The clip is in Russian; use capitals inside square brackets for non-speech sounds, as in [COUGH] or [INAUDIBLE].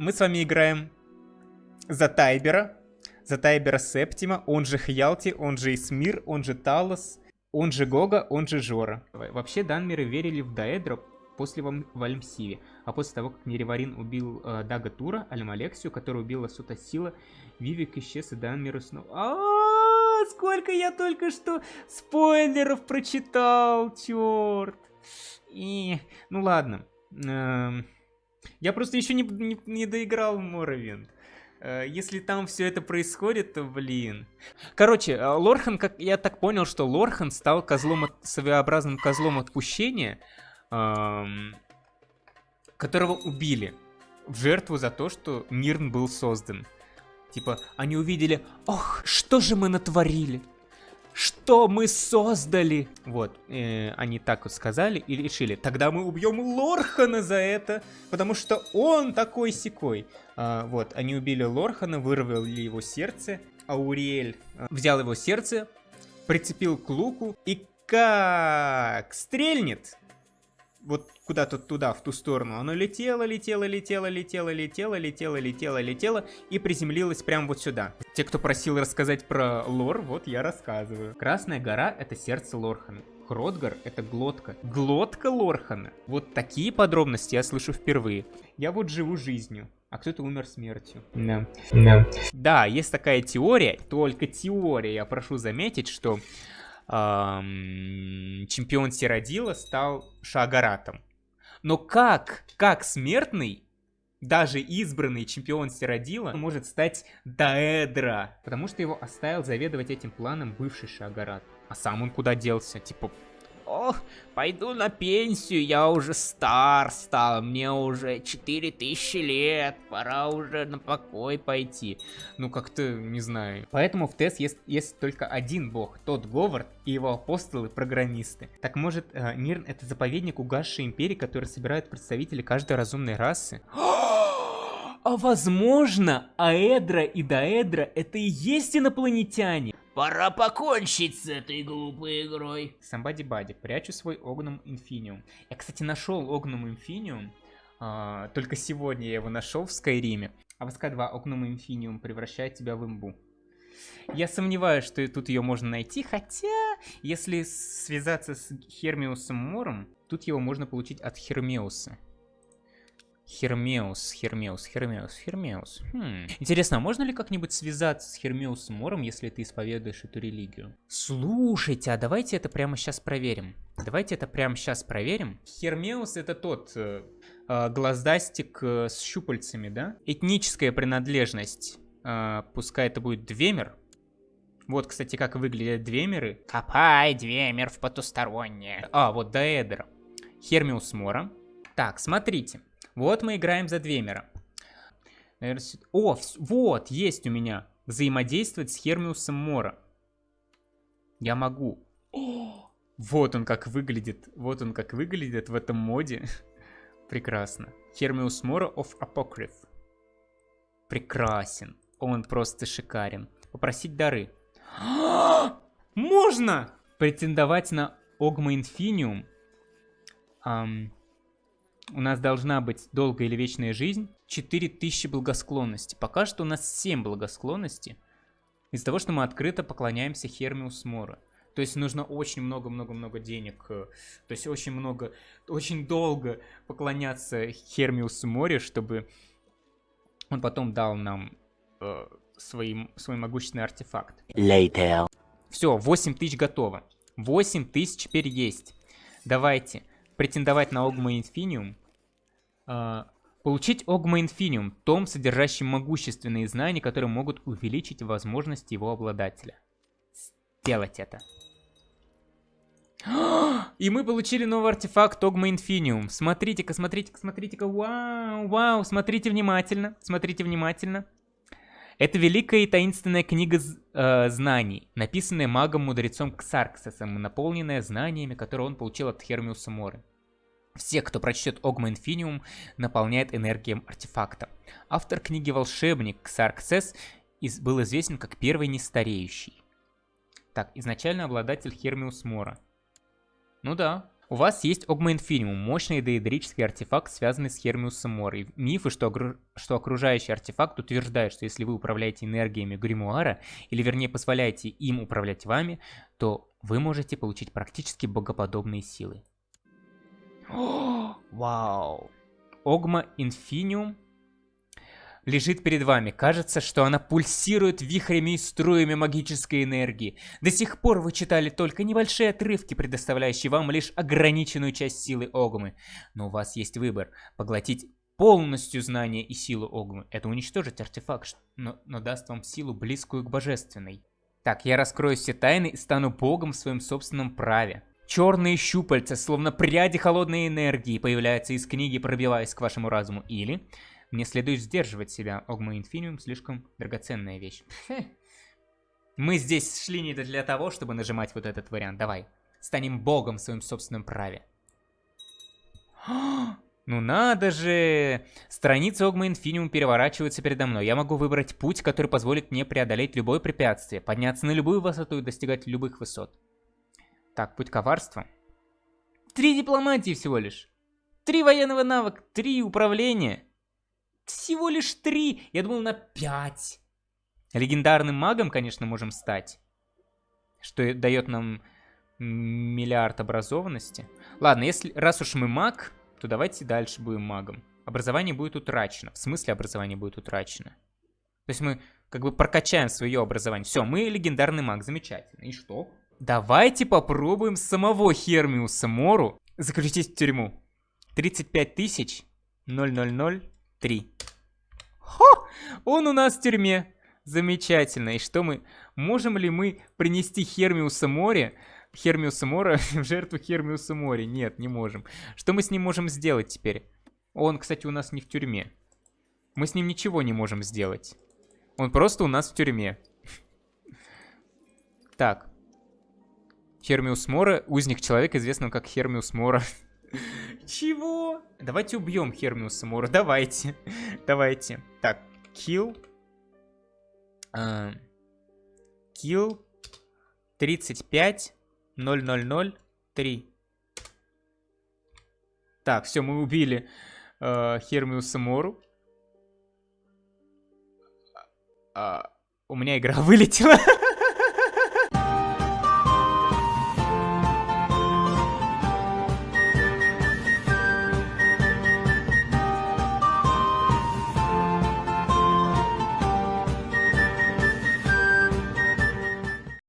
мы с вами играем за Тайбера. За Тайбера Септима, он же Хьялти, он же Исмир, он же Талос, он же Гога, он же Жора. Вообще Данмеры верили в Даэдра после Вальмсиве, а после того, как Нереварин убил э, Дага Тура, Альмалексию, который убила Сута Сила, Вивик исчез и Данмеры снова... -а, сколько я только что спойлеров прочитал, черт! И, ну ладно. Эм, я просто еще не, не, не доиграл Моровинд. Э, если там все это происходит, то, блин. Короче, э, Лорхан, как я так понял, что Лорхан стал козлом, от, своеобразным козлом отпущения, эм, которого убили в жертву за то, что Мирн был создан. Типа, они увидели, ох, что же мы натворили? Что мы создали? Вот, э, они так вот сказали и решили, тогда мы убьем Лорхана за это, потому что он такой секой. А, вот, они убили Лорхана, вырвали его сердце, а Уриэль а, взял его сердце, прицепил к луку и как стрельнет, вот куда-то туда, в ту сторону. Оно летело, летело, летело, летело, летело, летело, летело, летело и приземлилось прямо вот сюда. Те, кто просил рассказать про лор, вот я рассказываю. Красная гора — это сердце Лорхана. Хродгар — это глотка. Глотка Лорхана. Вот такие подробности я слышу впервые. Я вот живу жизнью а кто-то умер смертью. Да. да. Да, есть такая теория, только теория, я прошу заметить, что эм, чемпион Сиродила стал Шагаратом. Но как, как смертный, даже избранный чемпион Сиродила может стать Даэдра, потому что его оставил заведовать этим планом бывший Шагарат. А сам он куда делся? Типа, Ох, пойду на пенсию, я уже стар стал, мне уже 4000 лет, пора уже на покой пойти. Ну, как-то, не знаю. Поэтому в ТЭС есть, есть только один бог, тот Говард и его апостолы-программисты. Так может, э, Нирн это заповедник угасшей империи, который собирает представители каждой разумной расы? А возможно, Аэдра и Даэдра это и есть инопланетяне? Пора покончить с этой глупой игрой. Somebody Buddy, прячу свой Огнум Инфиниум. Я, кстати, нашел Огнум Инфиниум. А, только сегодня я его нашел в Скайриме. А в СК2 Огнум Инфиниум превращает тебя в имбу. Я сомневаюсь, что тут ее можно найти, хотя, если связаться с Хермиусом Мором, тут его можно получить от Хермеуса. Хермеус, Хермеус, Хермеус, Хермеус. Хм. Интересно, а можно ли как-нибудь связаться с Хермеусом Мором, если ты исповедуешь эту религию? Слушайте, а давайте это прямо сейчас проверим. Давайте это прямо сейчас проверим. Хермеус это тот э, э, глаздастик э, с щупальцами, да? Этническая принадлежность. Э, пускай это будет Двемер. Вот, кстати, как выглядят Двемеры. Копай, Двемер в потустороннее. А, вот Даэдер. Хермеус Мора. Так, смотрите. Вот мы играем за Двемера. О, вот, есть у меня. Взаимодействовать с Хермиусом Мора. Я могу. Вот он как выглядит. Вот он как выглядит в этом моде. [LAUGHS] Прекрасно. Хермиус Мора of Apocryph. Прекрасен. Он просто шикарен. Попросить дары. [GASPS] Можно! Претендовать на Огма Инфиниум. Um, у нас должна быть долгая или вечная жизнь, 4000 благосклонности. Пока что у нас 7 благосклонности, из-за того, что мы открыто поклоняемся Хермиус Мора. То есть нужно очень много-много-много денег, э, то есть очень много, очень долго поклоняться Хермиусу Море, чтобы он потом дал нам э, свой, свой могущественный артефакт. Later. Все, 8 тысяч готово. 8 тысяч теперь есть. Давайте претендовать на Огма Инфиниум. А, получить Огма Инфиниум, том, содержащий могущественные знания, которые могут увеличить возможности его обладателя. Сделать это. [GASPS] И мы получили новый артефакт Огма Инфиниум. Смотрите-ка, смотрите-ка, смотрите-ка. Вау, вау, смотрите внимательно. Смотрите внимательно. Это великая и таинственная книга э, знаний, написанная магом-мудрецом Ксарксосом, наполненная знаниями, которые он получил от Хермиуса Моры. Все, кто прочтет Огма Инфиниум, наполняет энергием артефакта. Автор книги «Волшебник» Ксарксес был известен как первый нестареющий. Так, изначально обладатель Хермиус Мора. Ну да. У вас есть Огма Инфиниум, мощный деидрический артефакт, связанный с Хермиусом Морой. Мифы, что, что окружающий артефакт утверждает, что если вы управляете энергиями Гримуара, или вернее позволяете им управлять вами, то вы можете получить практически богоподобные силы. [GASPS] Вау! Огма Инфиниум лежит перед вами. Кажется, что она пульсирует вихрями и струями магической энергии. До сих пор вы читали только небольшие отрывки, предоставляющие вам лишь ограниченную часть силы Огмы. Но у вас есть выбор. Поглотить полностью знание и силу Огмы. Это уничтожить артефакт, но, но даст вам силу, близкую к божественной. Так, я раскрою все тайны и стану богом в своем собственном праве. Черные щупальца, словно пряди холодной энергии, появляются из книги, пробиваясь к вашему разуму. Или мне следует сдерживать себя. Огма Инфиниум слишком драгоценная вещь. [LAUGHS] Мы здесь шли не для того, чтобы нажимать вот этот вариант. Давай. Станем богом в своем собственном праве. [GASPS] Ну надо же! Страницы Огма Инфиниум переворачиваются передо мной. Я могу выбрать путь, который позволит мне преодолеть любое препятствие, подняться на любую высоту и достигать любых высот. Так, путь коварства. Три дипломатии всего лишь. Три военного навыка, три управления. Всего лишь три. Я думал на пять. Легендарным магом, конечно, можем стать. Что дает нам миллиард образованности. Ладно, если раз уж мы маг, то давайте дальше будем магом. Образование будет утрачено. В смысле образование будет утрачено? То есть мы как бы прокачаем свое образование. Все, мы легендарный маг, замечательно. И что? Давайте попробуем самого Хермиуса Мору заключить в тюрьму. 35 тысяч 000 Хо! Он у нас в тюрьме. Замечательно. И что мы... Можем ли мы принести Хермиуса Море... Хермиуса Мора [LAUGHS] в жертву Хермиуса Море? Нет, не можем. Что мы с ним можем сделать теперь? Он, кстати, у нас не в тюрьме. Мы с ним ничего не можем сделать. Он просто у нас в тюрьме. [LAUGHS] Так. Хермиус Мора, узник человека, известного как Хермиус Мора. [LAUGHS] Чего? Давайте убьем Хермиуса Мора, [LAUGHS] давайте. давайте. Так, kill. Uh, kill 35 000 3. Так, все, мы убили э, Хермиуса Мору. А, у меня игра [LAUGHS] вылетела.